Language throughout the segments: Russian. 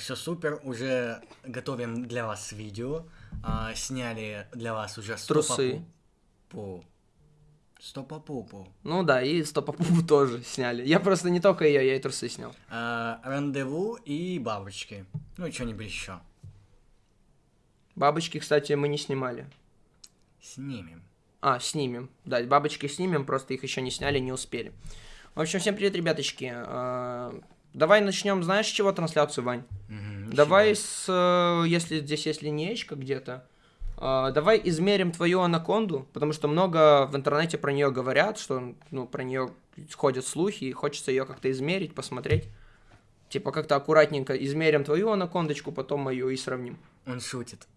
все супер, уже готовим для вас видео. А, сняли для вас уже Трусы. Стопа-пу. Стопа-пупу. Ну да, и стопопупу тоже сняли. Я просто не только ее, я и трусы снял. А, рандеву и бабочки. Ну и что-нибудь еще. Бабочки, кстати, мы не снимали. Снимем. А, снимем. Да, бабочки снимем, просто их еще не сняли, не успели. В общем, всем привет, ребяточки. Давай начнем, знаешь, с чего трансляцию, Вань? Мгм, Давай с, э, если здесь есть линеечка где-то, а, давай измерим твою анаконду, потому что много в интернете про нее говорят, что, ну, про нее ходят слухи, и хочется ее как-то измерить, посмотреть. Типа как-то аккуратненько измерим твою анакондочку, потом мою и сравним. Он шутит.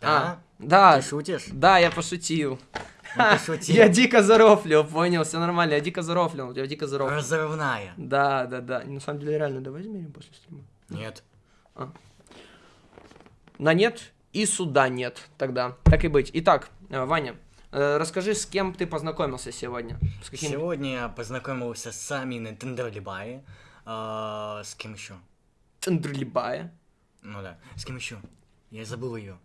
А, Да? да, Ты шутишь? да, я пошутил. Ну, пошутил. Я дико зарофлил, понял, все нормально, я дико зарофлил, я дико зарофлил. Разрывная. Да, да, да. На самом деле, реально, давай измерим после стрима. Нет. На нет и суда нет тогда. Так и быть. Итак, э, Ваня, э, расскажи, с кем ты познакомился сегодня? С каким? Сегодня я познакомился с Аминой Тендерлибай. А, с кем еще? Тендрилибая. Ну да. С кем еще? Я забыл ее.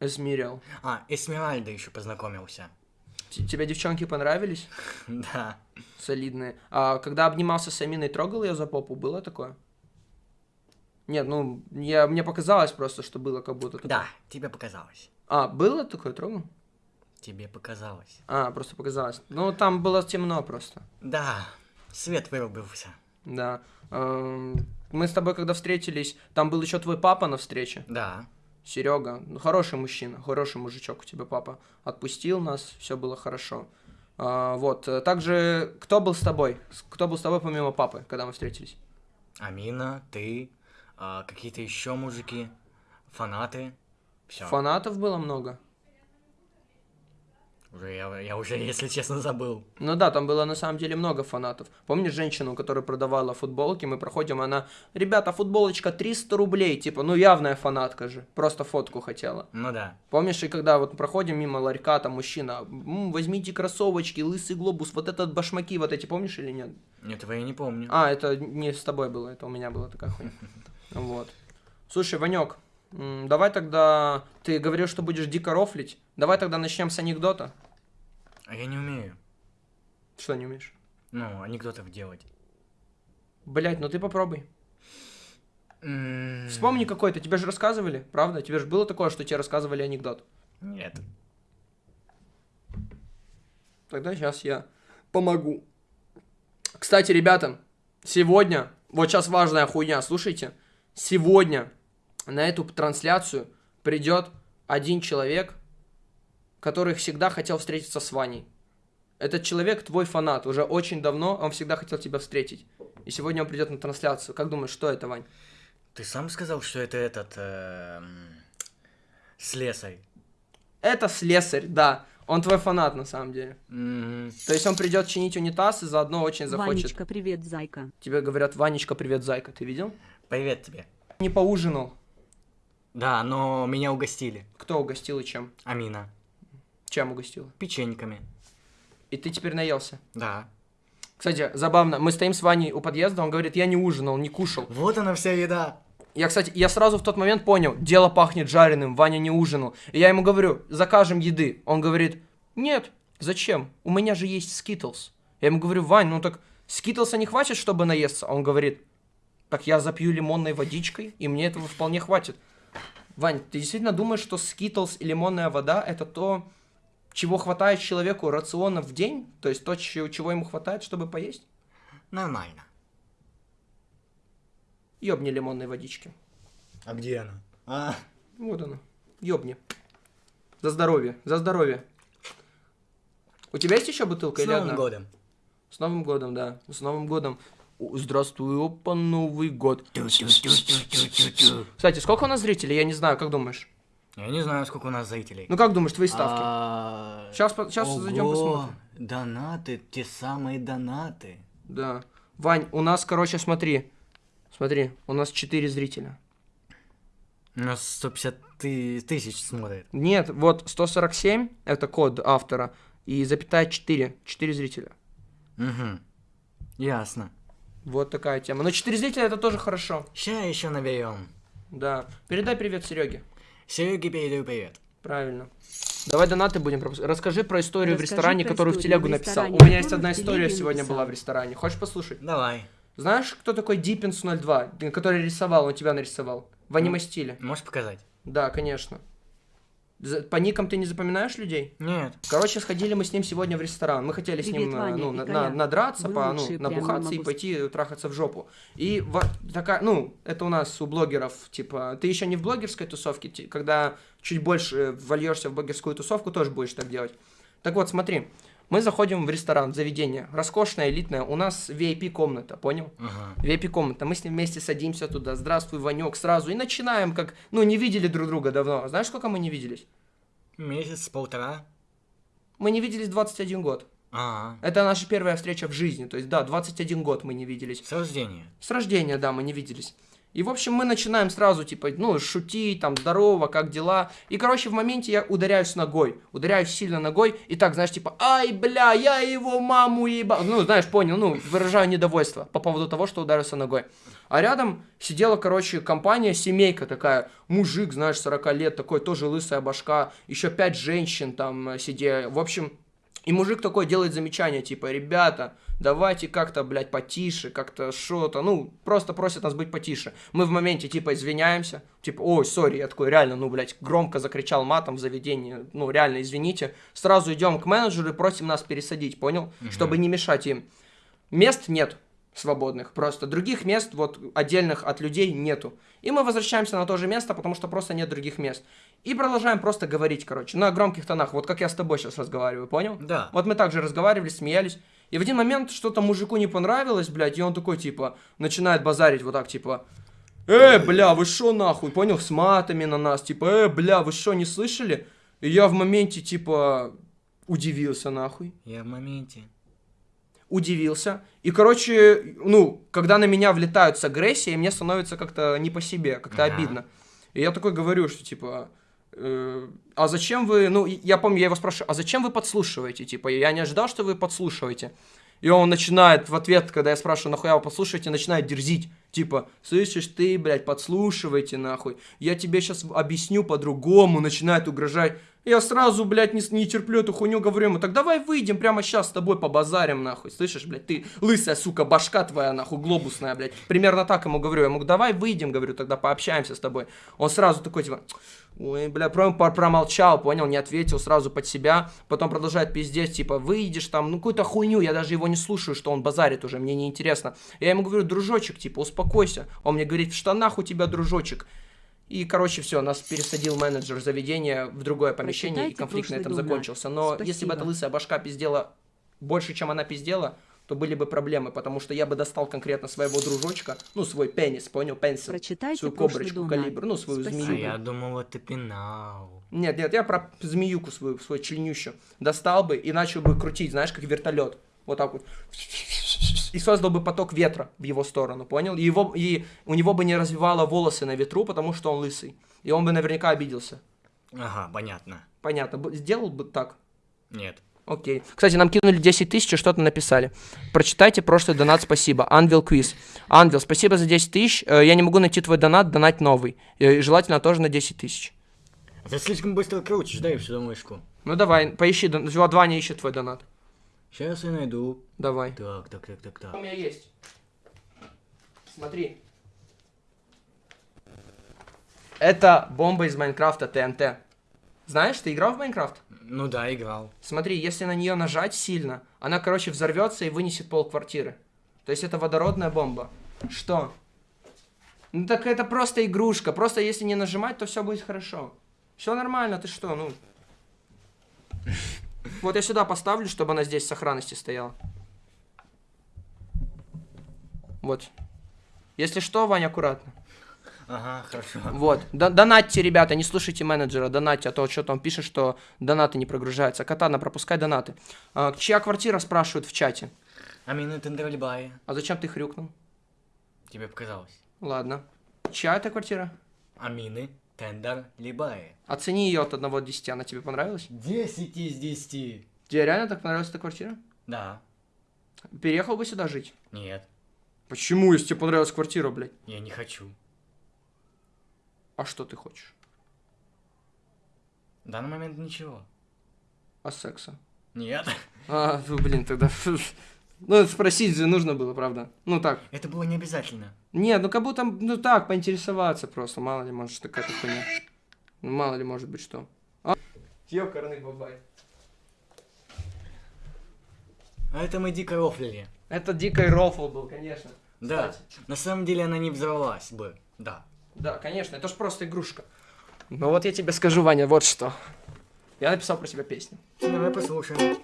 Эсмирил. А, Эсмеральда еще познакомился. Т- Тебе девчонки понравились? Да. Солидные. А когда обнимался с Аминой, трогал ее за попу? Было такое? Нет, ну, я, мне показалось просто, что было как будто такое. Да, тебе показалось. А, было такое, трогал? Тебе показалось. А, просто показалось. Ну, там было темно просто. Да, свет вырубился. Да. Эм, Мы с тобой, когда встретились, там был еще твой папа на встрече. Да. Серега, ну, хороший мужчина, хороший мужичок у тебя папа. Отпустил нас, все было хорошо. А, вот. э, Также, кто был с тобой? Кто был с тобой помимо папы, когда мы встретились? Амина, ты, а, какие-то еще мужики, фанаты. Все. Фанатов было много. Уже я, я уже, если честно, забыл. Ну да, там было на самом деле много фанатов. Помнишь женщину, которая продавала футболки? Мы проходим, она, ребята, футболочка 300 рублей, типа, ну явная фанатка же, просто фотку хотела. Ну да. Помнишь, и когда вот проходим мимо ларька, там мужчина, «М, возьмите кроссовочки, лысый глобус, вот этот башмаки, вот эти, помнишь или нет? Этого я не помню. А, это не с тобой было, это у меня была такая хуйня. Вот. Слушай, Ванек, давай тогда, ты говорил, что будешь дико рофлить, давай тогда начнем с анекдота. А я не умею. Что не умеешь? Ну, анекдотов делать. Блять, ну ты попробуй. М, Вспомни какой-то, тебе же рассказывали, правда? Тебе же было такое, что тебе рассказывали анекдот. Нет. Тогда сейчас я помогу. Кстати, ребята, сегодня, вот сейчас важная хуйня, слушайте. Сегодня на эту трансляцию придет один человек, который всегда хотел встретиться с Ваней. Этот человек твой фанат, уже очень давно он всегда хотел тебя встретить. И сегодня он придет на трансляцию. Как думаешь, что это, Вань? Ты сам сказал, что это этот... эм, слесарь. Это слесарь, да. Он твой фанат на самом деле. То есть он придет чинить унитаз и заодно очень захочет. Ванечка, привет, зайка. Тебе говорят, Ванечка, привет, зайка, ты видел? Привет тебе. Не поужинал. Да, но меня угостили. Кто угостил и чем? Амина. Чем угостил? Печеньками. И ты теперь наелся. Да. Кстати, забавно, мы стоим с Ваней у подъезда, он говорит, я не ужинал, не кушал. Вот она вся еда. Я, кстати, я сразу в тот момент понял, дело пахнет жареным, Ваня не ужинал. И я ему говорю, закажем еды. Он говорит, нет, зачем? У меня же есть Skittles. Я ему говорю, Вань, ну так Skittles а не хватит, чтобы наесться? Он говорит, так я запью лимонной водичкой, и мне этого вполне хватит. Вань, ты действительно думаешь, что Skittles и лимонная вода это то, чего хватает человеку рациона в день? То есть то, чего ему хватает, чтобы поесть? Нормально. Ёбни лимонной водички. А где она? А, Вот она. Ёбни. За здоровье, за здоровье. У тебя есть еще бутылка с или Новым одна? годом. С Новым годом, да. С Новым годом. Здравствуй, опа, Новый год. Кстати, сколько у нас зрителей? Я не знаю, как думаешь? Я не знаю, сколько у нас зрителей. Ну как думаешь, твои ставки? А, Сейчас, сейчас зайдем ого, посмотрим. Донаты, те самые донаты. Да. Вань, у нас, короче, смотри. Смотри, у нас 4 зрителя. У нас 150 ты- тысяч смотрит. Нет, вот 147 это код автора. И запятая 4. 4 зрителя. Угу. Ясно. Вот такая тема. Но 4 зрителя это тоже хорошо. Ща еще наберем. Да. Передай привет Сереге. Сереге передаю привет. Правильно. Давай донаты будем пропускать. Расскажи про историю в Расскажи ресторане, про которую в телегу в написал. ресторане, У меня есть одна в история сегодня написал. была в ресторане. Хочешь послушать? Давай. Знаешь, кто такой Диппинс 02, который рисовал, он тебя нарисовал? В аниме-стиле. Можешь показать? Да, конечно. По никам ты не запоминаешь людей? Нет. Короче, сходили мы с ним сегодня в ресторан. Мы хотели с Привет, ним э, Ваня ну, на- на- надраться, Вы по, ну, набухаться и пойти трахаться в жопу. И во- такая, ну, это у нас у блогеров, типа, ты еще не в блогерской тусовке, ти- когда чуть больше вольешься в блогерскую тусовку, тоже будешь так делать. Так вот, смотри, мы заходим в ресторан, в заведение, роскошное, элитное, у нас VIP-комната, понял? Ага. VIP-комната. Мы с ним вместе садимся туда. Здравствуй, Ванек, сразу. И начинаем, как, ну, не видели друг друга давно. Знаешь, сколько мы не виделись? Месяц, полтора. Мы не виделись 21 год. А, Это наша первая встреча в жизни. То есть, да, 21 год мы не виделись. с рождения. С рождения, да, мы не виделись. И, в общем, мы начинаем сразу, типа, ну, шутить, там, здорово, как дела. И, короче, в моменте я ударяюсь ногой. Ударяюсь сильно ногой. И так, знаешь, типа, ай, бля, я его маму еба... Ну, знаешь, понял, ну, выражаю недовольство по поводу того, что ударился ногой. А рядом сидела, короче, компания, семейка такая. Мужик, знаешь, 40 лет, такой тоже лысая башка. Еще пять женщин там сидели. В общем, и мужик такой делает замечание, типа, ребята, давайте как-то, блядь, потише, как-то что-то, ну, просто просят нас быть потише. Мы в моменте, типа, извиняемся, типа, ой, сори, я такой, реально, ну, блядь, громко закричал матом в заведении, ну, реально, извините. Сразу идем к менеджеру и просим нас пересадить, понял? Чтобы не мешать им. Мест нет свободных, просто других мест, вот, отдельных от людей нету. И мы возвращаемся на то же место, потому что просто нет других мест. И продолжаем просто говорить, короче, на громких тонах, вот как я с тобой сейчас разговариваю, понял? Да. Вот мы также разговаривали, смеялись. И в один момент что-то мужику не понравилось, блядь, и он такой, типа, начинает базарить вот так, типа, «Э, бля, вы шо нахуй?» Понял, с матами на нас, типа, «Э, бля, вы шо, не слышали?» И я в моменте, типа, удивился нахуй Я в моменте. Удивился. И, короче, ну, когда на меня влетают с агрессией, мне становится как-то не по себе, как-то Ага. обидно. И я такой говорю, что, типа, э, а зачем вы, ну, я помню, я его спрашиваю, а зачем вы подслушиваете? Типа, я не ожидал, что вы подслушиваете. И он начинает в ответ, когда я спрашиваю, нахуя вы подслушиваете, начинает дерзить. Типа, слышишь ты, блядь, подслушивайте, нахуй. Я тебе сейчас объясню по-другому, начинает угрожать. Я сразу, блядь, не, не терплю эту хуйню, говорю ему, так давай выйдем прямо сейчас с тобой побазарим, нахуй. Слышишь, блядь, ты лысая, сука, башка твоя, нахуй, глобусная, блядь. Примерно так ему говорю. Я ему, давай выйдем, говорю, тогда пообщаемся с тобой. Он сразу такой, типа, ой, бля, прям промолчал, понял, не ответил сразу под себя. Потом продолжает пиздец, типа, выйдешь там, ну, какую-то хуйню, я даже его не слушаю, что он базарит уже, мне неинтересно. Я ему говорю, дружочек, типа, успокойся. Он мне говорит, в штанах у тебя, дружочек. И, короче, все, нас пересадил менеджер заведения в другое помещение, и Прочитайте конфликт на этом донат. закончился. Но если бы Спасибо. эта лысая башка пиздела больше, чем она пиздела, то были бы проблемы, потому что я бы достал конкретно своего дружочка, ну, свой пенис, понял, пенсил, Прочитайте свою коброчку, калибр, ну, свою Спасибо. А змеюку. я думал, это пенал. Нет, нет, я про змеюку свою, свою членющую достал бы и начал бы крутить, знаешь, как вертолет. Вот так вот. И создал бы поток ветра в его сторону, понял? И, его, и у него бы не развивало волосы на ветру, потому что он лысый. И он бы наверняка обиделся. Ага, понятно. Понятно. Сделал бы так. Нет. Окей. Кстати, нам кинули 10 тысяч и что-то написали. Прочитайте прошлый донат, спасибо. Анвил Квиз. Анвил, спасибо за 10 тысяч. Э, Я не могу найти твой донат, донать новый. Э, И желательно тоже на 10 тысяч. Ты слишком быстро крутишь, дай сюда мышку. Ну давай, поищи, вот Ваня ищет твой донат. Сейчас я найду. Давай. Так, так, так, так, У так. меня есть. Смотри. Это бомба из Майнкрафта ТНТ. Знаешь, ты играл в Майнкрафт? Ну да, играл. Смотри, если на нее нажать сильно, она, короче, взорвется и вынесет пол квартиры. То есть это водородная бомба. Что? Ну так это просто игрушка. Просто если не нажимать, то все будет хорошо. Все нормально, ты что, ну. Вот я сюда поставлю, чтобы она здесь в сохранности стояла. Вот. Если что, Вань, аккуратно. Ага, хорошо. Вот. Донатьте, ребята, не слушайте менеджера, донатьте, а то что там пишет, что донаты не прогружаются. Катана, пропускай донаты. А, чья квартира, спрашивают в чате. Амина Тендральбай. А зачем ты хрюкнул? Тебе показалось. Ладно. Чья это квартира? Амины Тендральбай. Оцени ее от 1 до 10, она тебе понравилась? 10 из 10. Тебе реально так понравилась эта квартира? Да. Переехал бы сюда жить? Нет, Почему, если тебе понравилась квартира, блядь? я не хочу. А что ты хочешь? В данный момент ничего. А секса? Нет. А, ну, блин, тогда... Ну, спросить же нужно было, правда? Ну, так. Это было не обязательно. Нет, ну, как будто, ну, так, поинтересоваться просто. Мало ли, может, какая-то хуйня. Ну, мало ли, может быть, что. А? Ёкарный бабай. А это мы дико рофлили. Это дикий рофл был, конечно. Да. Кстати. На самом деле она не взорвалась бы. Да. Да, конечно, это ж просто игрушка. Ну вот я тебе скажу, Ваня, вот что. Я написал про себя песню. Давай послушаем.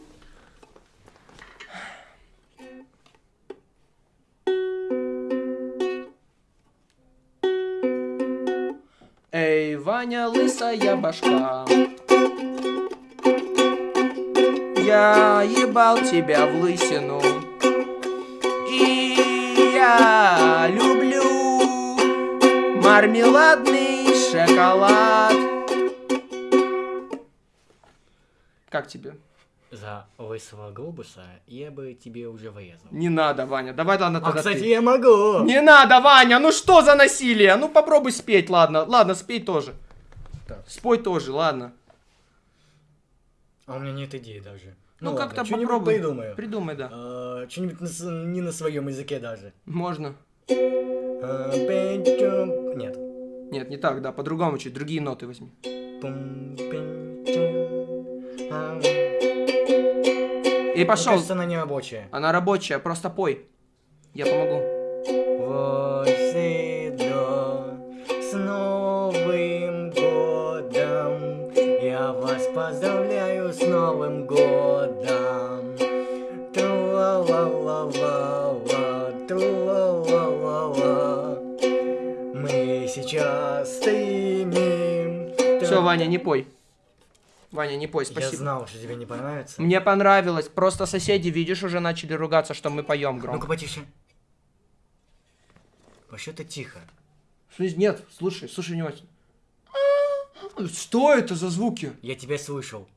Ваня, лысая башка. Я ебал тебя в лысину. И я люблю мармеладный шоколад. Как тебе? За лысого глобуса я бы тебе уже врезал. Не надо, Ваня. Давай, ладно, А, тогда кстати, ты. я могу! Не надо, Ваня, ну что за насилие? Ну попробуй спеть, ладно. Ладно, спей тоже. Так. Спой тоже, ладно. А у меня нет идеи даже. Ну, ладно, как-то попробуй. придумаю. Придумай, да. А, Что-нибудь на не на своем языке даже. Можно. Пень-чом- Нет. Нет, не так, да, по-другому чуть, другие ноты возьми. А, И мне пошел. кажется, она не рабочая. Она рабочая, просто пой. Я помогу. Восседо, поздравляю с Новым годом! Тру-ла-ла-ла-ла-ла, тру-ла-ла-ла-ла. Мы сейчас стримим. Все, Ваня, не пой. Ваня, не пой, Я спасибо. знал, что тебе не понравится. Мне понравилось. Просто соседи, видишь, уже начали ругаться, что мы поем Ну-ка громко. потише. Вообще-то тихо. Нет, слушай, слушай внимательно. Что это за звуки? Я тебя слышал.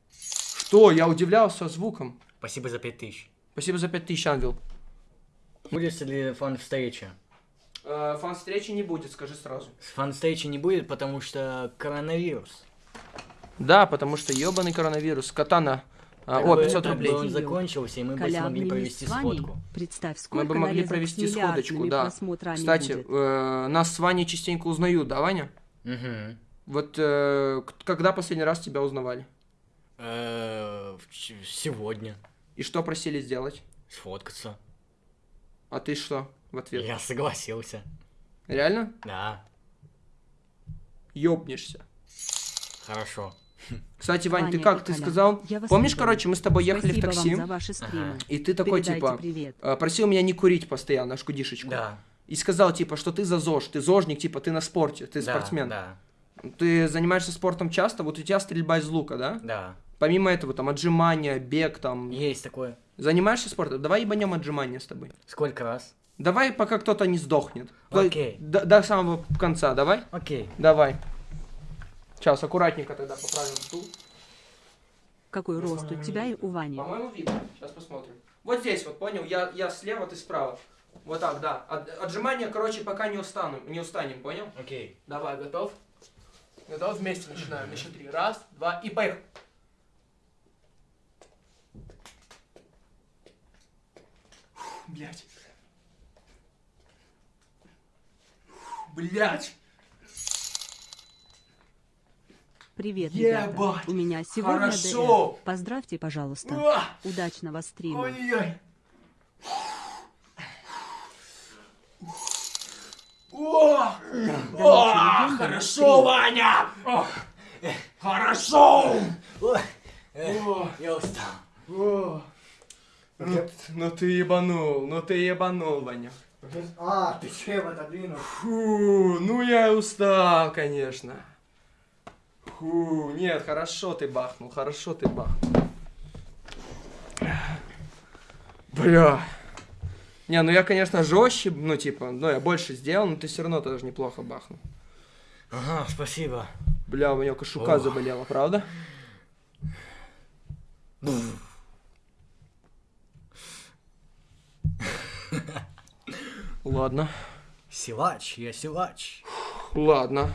Что? Я удивлялся звуком. Спасибо за пять тысяч. Спасибо за 5000, Ангел. Будет ли фан-встреча? Э, фан-встречи не будет, скажи сразу. Фан-встречи не будет, потому что коронавирус. Да, потому что ебаный коронавирус. Катана. А, о, бы- 500 так бы рублей. он закончился, и мы бы смогли провести сходку. Представь, Мы сколько бы могли провести сходочку, да. Кстати, э, нас с Ваней частенько узнают, да, Ваня? Угу. Вот э, когда последний раз тебя узнавали? Э, Сегодня. И что просили сделать? Сфоткаться. А ты что в ответ? Я согласился. Реально? Да, Ёбнешься. хорошо. Кстати, Вань, ты Ваня как? и Ты Коля, сказал? Помнишь, люблю. короче, мы с тобой ехали Спасибо в такси, вам за ваши стримы. Ага. и ты такой, Передайте типа, привет. э, просил меня не курить постоянно, шкудишечку. Да. И сказал, типа, что ты за ЗОЖ, ты зожник, типа, ты на спорте, ты да, спортсмен. Да, Ты занимаешься спортом часто, вот у тебя стрельба из лука, да? да. Помимо этого, там, отжимания, бег, там... Есть такое. Занимаешься спортом? Давай ебанем отжимания с тобой. Сколько раз? Давай, пока кто-то не сдохнет. Окей. До, до самого конца, давай? Окей. Давай. Сейчас, аккуратненько тогда поправим стул. Какой рост у тебя и у Вани? По-моему, видно. Сейчас посмотрим. Вот здесь вот, понял? Я, я слева, ты справа. Вот так, да. От- отжимания, короче, пока не устанем, не устанем, понял? Окей. Давай, готов? Готов? Вместе начинаем. На счет три. Раз, два и поехали. Блять. Блять. Привет, Ебать! ребята. У меня сегодня Хорошо! ДР. Поздравьте, пожалуйста. Уа! Удачного стрима. Ой-ой. О! О, хорошо, Ваня! Хорошо! Я устал. Ну, ну ты ебанул, ну ты ебанул, Ваня. А, ты чем отодвинул? Фу, ну я и устал, конечно. Фу, нет, хорошо ты бахнул, хорошо ты бахнул. Бля. Не, ну я, конечно, жестче, ну типа, ну я больше сделал, но ты все равно тоже неплохо бахнул. Ага, спасибо. Бля, у меня кошука Ох. заболела, правда? Ладно, Силач, я силач. ладно.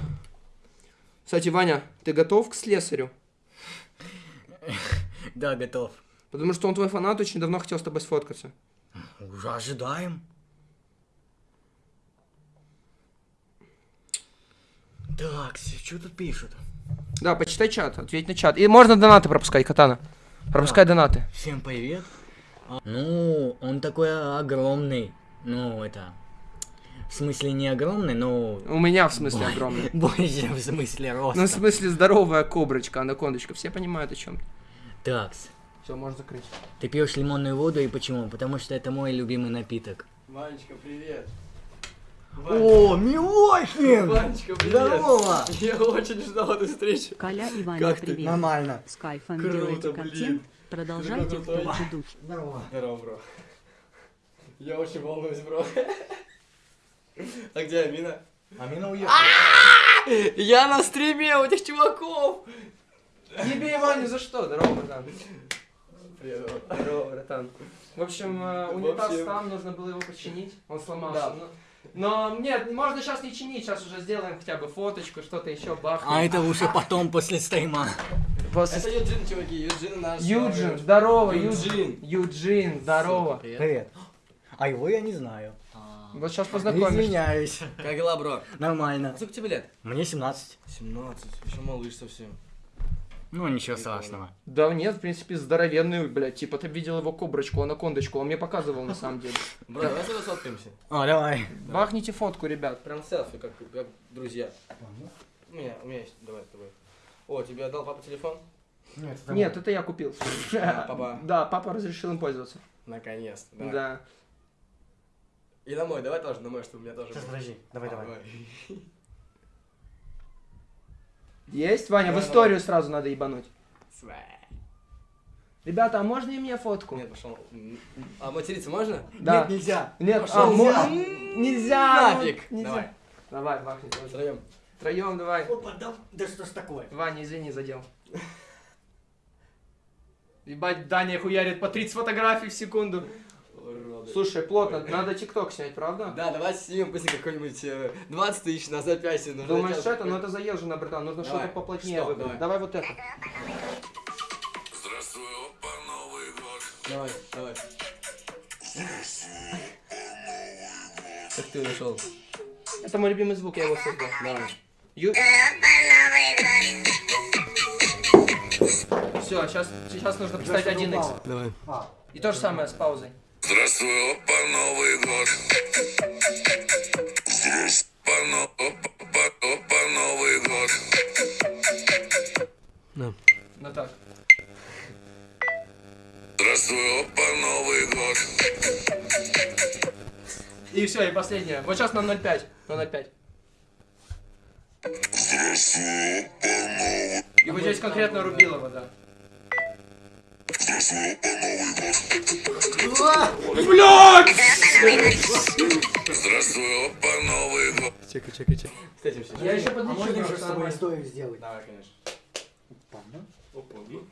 Кстати, Ваня, ты готов к слесарю? Да, готов. Потому что он твой фанат, очень давно хотел с тобой сфоткаться. Уже ожидаем. Так, что тут пишут? Да, почитай чат, ответь на чат. И можно донаты пропускать, Катана. Пропускай донаты. Всем привет. А, Ну, он такой огромный. Ну, это... В смысле не огромный, но... У меня, в смысле, огромный. Больше в смысле роста. Ну, в смысле, здоровая коброчка, анакондочка. Все понимают, о чем. Такс. Все, можно закрыть. Ты пьешь лимонную воду и почему? Потому что это мой любимый напиток. Ванечка, привет. О, Милохин! Ванечка, привет. Здорово! Я очень ждал этой встречи. Коля и Ваня, Как ты? привет. Нормально. С кайфом Круто, делаете блин. контент. Продолжайте в том же духе. Здорово. Здорово, бро. Я очень волнуюсь, бро. А где Амина? Амина уехала. Я на стриме у этих чуваков! Не бей Ваню за что? Здорово, братан. Привет. Здорово, братан. В общем, э, унитаз там, нужно было его починить. Он сломался. Но, нет, можно сейчас не чинить, сейчас уже сделаем хотя бы фоточку, что-то еще бахнем. А это лучше потом, после стрима. После- Это Юджин, чуваки, Юджин наш. Юджин, новый. здорово, Юджин. Юджин. Здорово. Привет. Привет. А его я не знаю. Вот сейчас познакомишься. Извиняюсь. Как дела, бро? Нормально. А сколько тебе лет? Мне 17. 17, еще малыш совсем. Ну, ничего страшного. Да нет, в принципе, здоровенный, блядь. Типа, ты видел его коброчку, анакондочку, он мне показывал на самом деле. Бро, давай сюда сфоткаемся. О, давай. Бахните фотку, ребят. Прям селфи, как, как друзья. У меня, у меня есть, давай с тобой. О, тебе отдал папа телефон? Нет, Нет, это я купил. А, папа. Да, папа разрешил им пользоваться. Наконец-то, да. Да. И на мой, давай тоже на мой, чтобы у меня тоже Сейчас, подожди. Давай, А, давай. Есть, Ваня, в историю сразу надо ебануть. Ребята, а можно и мне фотку? Нет, пошел. А материться можно? Да. Нет, нельзя. Нет, Пошёл, а, нельзя. нельзя. ну, Нафиг. нельзя. Давай. Давай, бахни. Втроем. Втроем давай. Опа, да, да что ж такое? Ваня, извини, задел. Ебать, Даня хуярит по 30 фотографий в секунду. Уроды. Слушай, плотно, надо тикток снять, правда? Да, давай снимем быстренько какой-нибудь э, 20 тысяч на запястье. нужно Думаешь, что это? Ну это заезжено, братан, нужно что-то поплотнее Что? выбрать. Давай. Давай вот это. Здравствуй, опа, Новый год. Давай, давай. Как ты нашел? Это мой любимый звук, я его создал. Давай. Ю... Все, сейчас, сейчас нужно поставить 1x. Давай. И то же самое с паузой. Здравствуй, опа, Новый год. Здравствуй, опа, опа, опа, Новый год. Ну так. Здравствуй, опа, Новый год. И все, и последнее. Вот сейчас на 0.5. На 0.5. И вот здесь конкретно Рубилова, да. Здравствуй, опа, Новый год. Чекай, чекай, чекай. Встретимся. Я еще А подлечу. можно еще просто с нормально. историю сделать? Давай, конечно. Ладно. Опа, ну.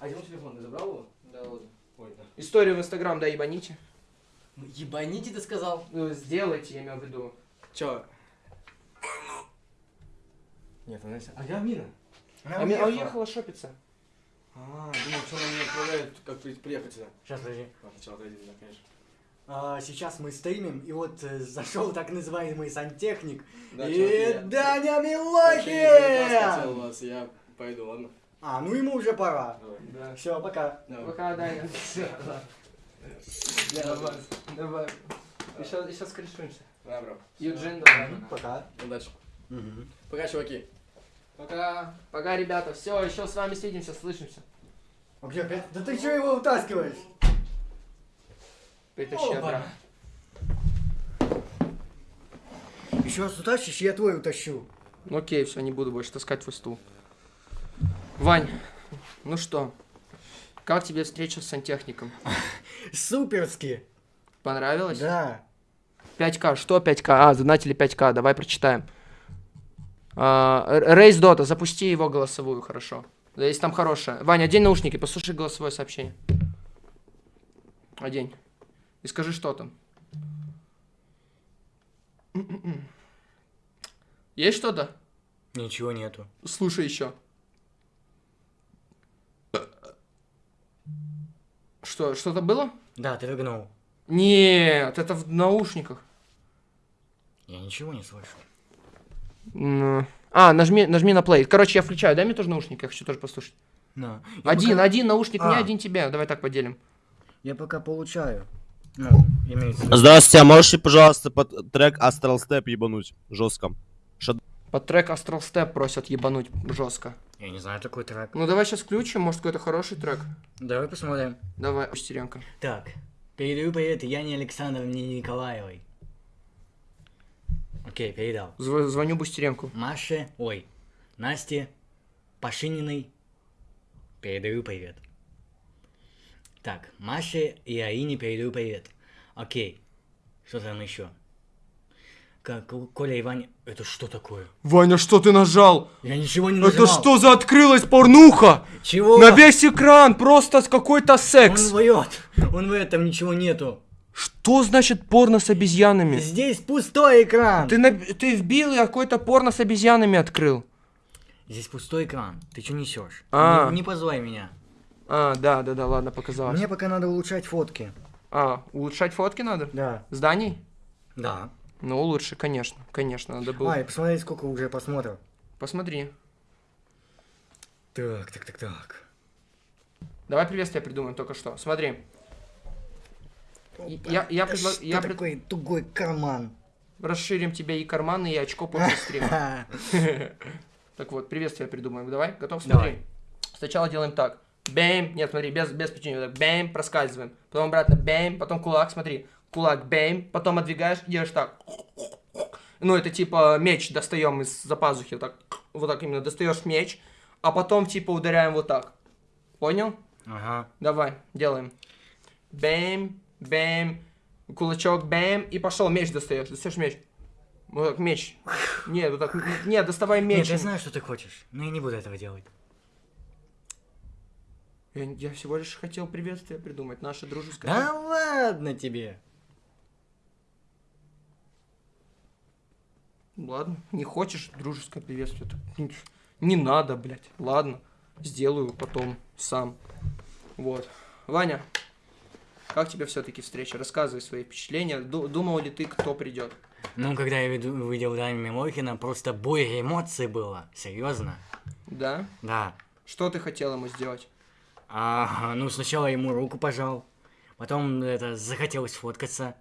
А где мой телефон? Ты забрал его? Да, ладно. Ой, да. Историю в Инстаграм, да, ебаните. Ну, ебаните ты сказал. Ну, сделайте, я имею в виду. Чё? Нет, она... А где Амина? А ми- а уехала шопиться. А, думал, что она меня отправляет, как при- приехать сюда. Сейчас, подожди. А, сначала отойди, да, конечно. А, сейчас мы стримим, и вот э, зашел так называемый сантехник. Да, и я- Даня Милохин! вас, я пойду, ладно? А, ну ему уже пора. Давай. Да. Все, пока. Давай. Пока, Даня. Ладно. Давай, давай. Еще, еще. Да, бро. Юджин, давай. Пока. Удачи. Пока, чуваки. Пока. Пока, ребята. Все, еще с вами свидимся, слышимся. А где опять? Да ты что его утаскиваешь? Притащи обратно. Еще раз утащишь, я твой утащу. Ну окей, все, не буду больше таскать твой стул. Вань, ну что, как тебе встреча с сантехником? Суперски. Понравилось? Да. 5К, что 5К? А, задонатили 5К, давай прочитаем. Рейс Дота, запусти его голосовую, хорошо. Если там хорошая. Ваня, одень наушники, послушай голосовое сообщение. Одень. И скажи, что там. Есть что-то? Ничего нету. Слушай еще. Что, что-то было? Да, ты рыгнул. Нет, это в наушниках. Я ничего не слышу. Ну. А, нажми, нажми на play. Короче, я включаю. Дай мне тоже наушники, я хочу тоже послушать. На. Я Один, пока- один наушник мне, А. один тебе. Давай так поделим. Я пока получаю. Ну, имеется. Здравствуйте, а можете, пожалуйста, под трек Astral Step ебануть жестко? Под трек Astral Step просят ебануть жестко. Я не знаю такой трек. Ну давай сейчас включим, может какой-то хороший трек. Давай посмотрим. Давай, Шестеренко. Так, передаю привет Яне Александровне Николаевой. Окей, передал. Зв- звоню Бустеренку. Маше, ой, Насте Пашининой передаю привет. Так, Маше и Аине передаю привет. Окей, что там еще? Как, Коля и Ваня... Это что такое? Ваня, что ты нажал? Я ничего не Это нажимал. что за открылась порнуха? Чего? На весь экран просто с какой-то Он секс. врет. Он в этом ничего нету. Что значит порно с обезьянами? Здесь пустой экран. Ты, на- ты вбил и какой-то порно с обезьянами открыл. Здесь пустой экран. Ты что несешь? А. Не, не позывай меня. А, да, да, да, ладно, показалось. Мне пока надо улучшать фотки. А, улучшать фотки надо? Да. Зданий? Да. Ну, лучше, конечно, конечно, надо было. Ай, посмотри, сколько уже просмотров. Посмотри. Так, так, так, так. Давай приветствие придумаем только что. Смотри. И- Я, я, предла- что я пред- такой тугой карман? расширим тебе и карманы, и очко после стрима. Так вот, приветствие придумаем. Давай, готов? Смотри. Сначала делаем так. Бэм. Нет, смотри, без, без печенья. Так, бэм, проскальзываем. Потом обратно бэм, потом кулак, смотри. Кулак, бэм. Потом отдвигаешь и делаешь так. Ну, это типа меч достаем из-за пазухи. Так, вот так именно. Достаешь меч, а потом типа ударяем вот так. Понял? Ага. Давай, делаем. Бэм, бэм, кулачок, бэм, и пошел, меч достаешь. Достаешь меч. Вот так, меч. Нет, вот так. Нет, доставай Нет, меч. я знаю, что ты хочешь, но я не буду этого делать. Я, я всего лишь хотел приветствие придумать, наше дружеское. Да ладно тебе. Ладно, не хочешь дружеское приветствие, не надо, блядь. Ладно, сделаю потом сам. Вот. Ваня, как тебе все-таки встреча? Рассказывай свои впечатления. Ду- думал ли ты, кто придет? Ну, когда я виду- увидел Дани Милохина, просто буря эмоций было. Серьезно? Да? Да. Что ты хотел ему сделать? А, ну, сначала ему руку пожал, потом это захотелось фоткаться,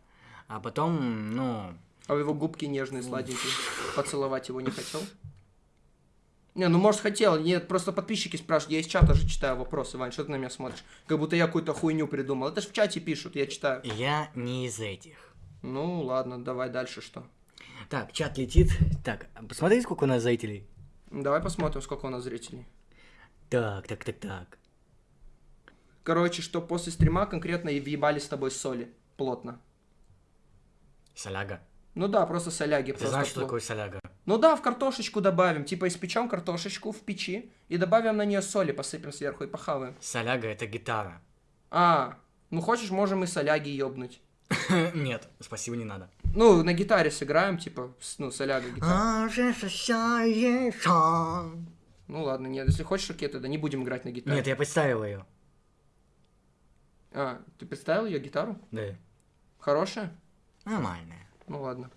а потом, ну, А его губки нежные, сладенькие. Поцеловать его не хотел? Не, ну может хотел. Нет, просто подписчики спрашивают. Я из чата же читаю вопросы, Вань, что ты на меня смотришь? Как будто я какую-то хуйню придумал. Это же в чате пишут, я читаю. я не из этих. Ну ладно, давай дальше что. Так, чат летит. Так, посмотри, сколько у нас зрителей. Давай посмотрим, сколько у нас зрителей. Так, так, так, так. Короче, что после стрима конкретно и въебали с тобой соли. Плотно. Соляга. Ну да, просто соляги. Ты просто знаешь, что пло- такое соляга? Ну да, в картошечку добавим. Типа испечем картошечку в печи и добавим на нее соли, посыпем сверху и похаваем. Соляга это гитара. А, ну хочешь, можем и соляги ёбнуть. Нет, спасибо, не надо. Ну, на гитаре сыграем, типа, ну, соляга гитара. Ну ладно, нет, если хочешь, окей, тогда не будем играть на гитаре. Нет, я представил ее. А, ты представил ее гитару? Да. Хорошая? Нормальная. Ну ладно.